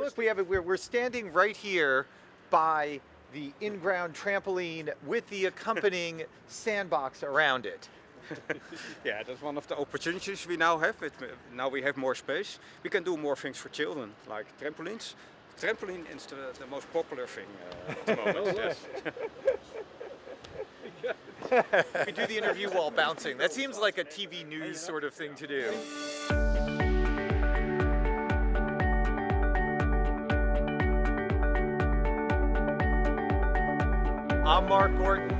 Look, we have it. We're, we're standing right here by the in-ground trampoline with the accompanying sandbox around it. yeah, that's one of the opportunities we now have. With, now we have more space. We can do more things for children, like trampolines. Trampoline is the, the most popular thing uh, at the moment. yes. we do the interview while bouncing. That seems like a TV news sort of thing to do. I'm Mark Gorton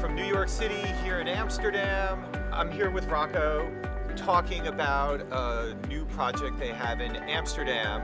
from New York City here in Amsterdam. I'm here with Rocco talking about a new project they have in Amsterdam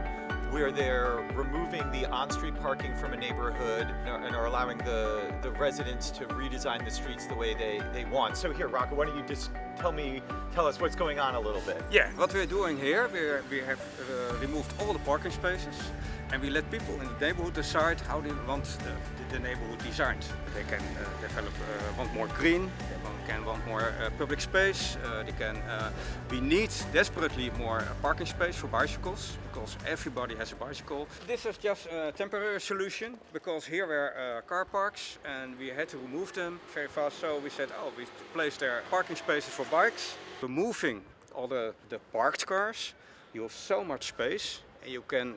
where they're removing the on-street parking from a neighborhood and are allowing the, the residents to redesign the streets the way they, they want. So here, Rocco, why don't you just tell me, tell us what's going on a little bit. Yeah, what we're doing here, we're, we have uh, removed all the parking spaces and we let people in the neighborhood decide how they want the, the, the neighborhood designed. They can uh, develop, uh, want more green, they can want more uh, public space, uh, they can, uh, we need desperately more parking space for bicycles because everybody has a bicycle. This is just a temporary solution because here were uh, car parks and we had to remove them very fast so we said oh we placed there parking spaces for bikes. Removing all the, the parked cars you have so much space and you can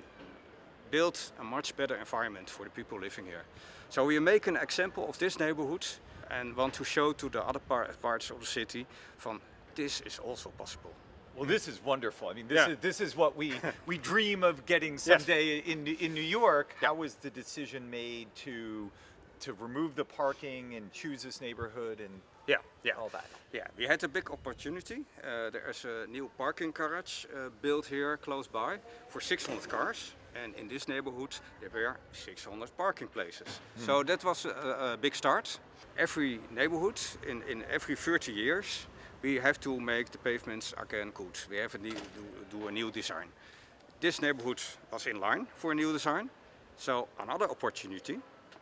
build a much better environment for the people living here. So we make an example of this neighborhood and want to show to the other parts of the city from this is also possible. Well, this is wonderful. I mean, this, yeah. is, this is what we, we dream of getting someday yes. in, in New York. How was the decision made to, to remove the parking and choose this neighborhood and yeah, yeah. all that? Yeah, we had a big opportunity. Uh, there is a new parking garage uh, built here close by for 600 cars. And in this neighborhood there were 600 parking places. Hmm. So that was a, a, big start. Every neighborhood in, in every 30 years we have to make the pavements again good. We have to do, do a new design. This neighborhood was in line for a new design. So another opportunity.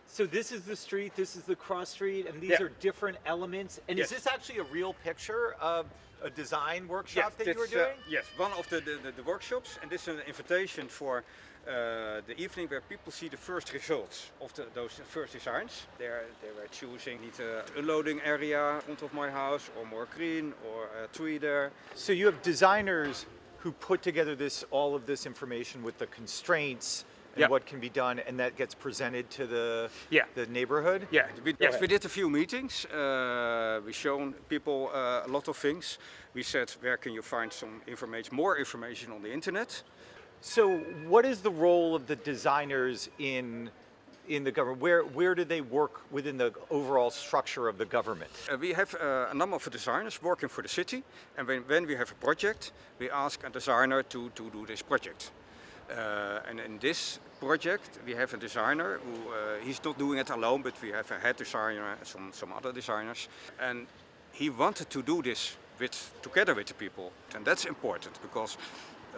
So this is the street, this is the cross street, and these yeah. are different elements. And yes. is this actually a real picture of a design workshop yes, that you were uh, doing? Uh, yes, one of the, the, the, workshops, and this is an invitation for uh, the evening where people see the first results of the, those first designs. They're, they were choosing either a loading area in front of my house or more green or a tree there. So you have designers who put together this all of this information with the constraints and what can be done, and that gets presented to the yeah. the neighborhood. Yeah, we, yes, we did a few meetings. Uh, we shown people uh, a lot of things. We said, where can you find some information, more information on the internet? So what is the role of the designers in in the government? Where where do they work within the overall structure of the government? Uh, we have uh, a number of designers working for the city, and when, when we have a project, we ask a designer to, to do this project. Uh, and in this project, we have a designer who uh, he's not doing it alone, but we have a head designer and some some other designers, and he wanted to do this with together with the people, and that's important because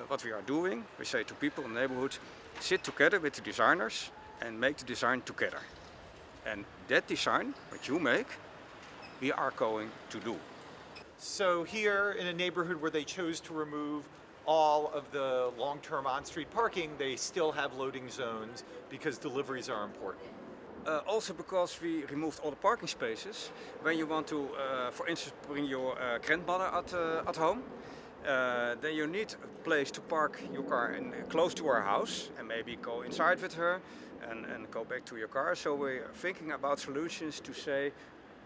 what we are doing, we say to people in the neighborhood, sit together with the designers and make the design together. And that design, what you make, we are going to do. So here in a neighborhood where they chose to remove all of the long-term on-street parking, they still have loading zones because deliveries are important. Uh, also because we removed all the parking spaces. When you want to, uh, for instance, bring your uh, grandmother at, uh, at home, uh, then you need a place to park your car in, close to our house and maybe go inside with her and, and go back to your car. So we're thinking about solutions to say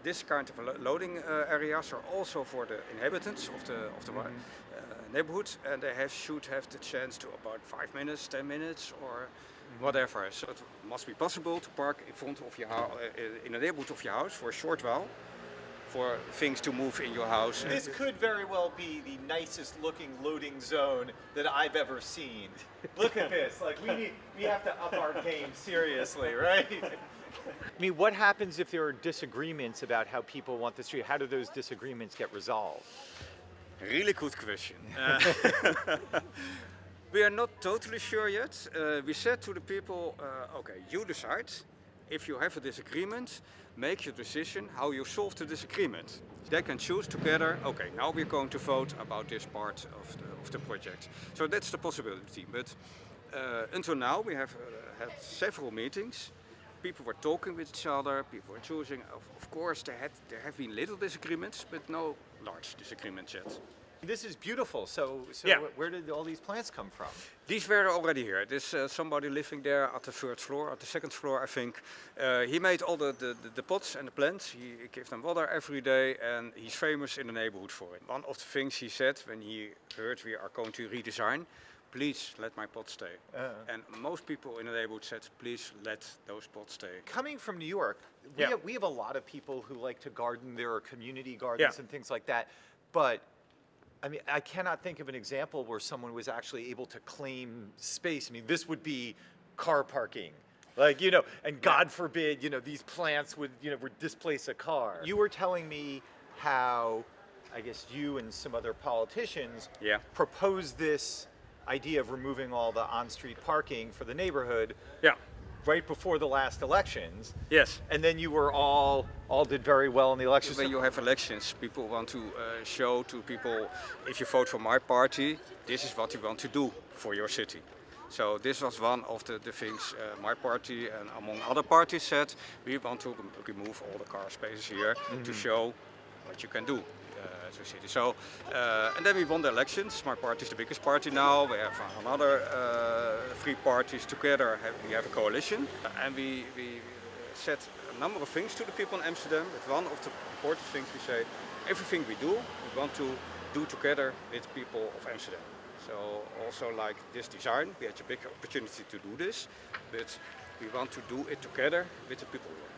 this kind of loading uh, areas are also for the inhabitants of the, of the mm -hmm. uh, neighborhood and they have, should have the chance to about 5 minutes, 10 minutes or mm -hmm. whatever. So it must be possible to park in front of your house, uh, in the neighborhood of your house for a short while for things to move in your house. This could very well be the nicest looking loading zone that I've ever seen. Look at this, like we need, we have to up our game seriously, right? I mean, what happens if there are disagreements about how people want the street? How do those disagreements get resolved? Really good question. Uh, we are not totally sure yet. Uh, we said to the people, uh, okay, you decide if you have a disagreement, make your decision how you solve the disagreement. They can choose together, okay, now we're going to vote about this part of the, of the project. So that's the possibility. But Uh, until now, we have uh, had several meetings. People were talking with each other. People were choosing. Of, of course, there had there have been little disagreements, but no large disagreements yet. This is beautiful. So, so Yeah. where did all these plants come from? These were already here. There's uh, somebody living there at the third floor, at the second floor, I think. Uh, he made all the, the, the, pots and the plants. He gave them water every day, and he's famous in the neighborhood for it. One of the things he said when he heard we are going to redesign, please let my pots stay. Uh. And most people in the neighborhood said, please let those pots stay. Coming from New York, we, Yeah. have, we have a lot of people who like to garden. There are community gardens Yeah. and things like that. But I mean, I cannot think of an example where someone was actually able to claim space. I mean, this would be car parking. Like, you know, and God forbid, you know, these plants would, you know, would displace a car. You were telling me how, I guess you and some other politicians Yeah. proposed this idea of removing all the on-street parking for the neighborhood Yeah. Right before the last elections. Yes. And then you were all all did very well in the elections. When you have elections, people want to uh, show to people, if you vote for my party, this is what you want to do for your city. So this was one of the, the things uh, my party and among other parties said, we want to remove all the car spaces here to show what you can do Eh, to the city. So, and eh, then we won the elections. My party is the biggest party now. We have another uh, three parties together. We have a coalition, and we, we said a number of things to the people in Amsterdam. But one of the important things we say, everything we do, we want to do together with the people of Amsterdam. So also like this design, we had a big opportunity to do this, but we want to do it together with the people here.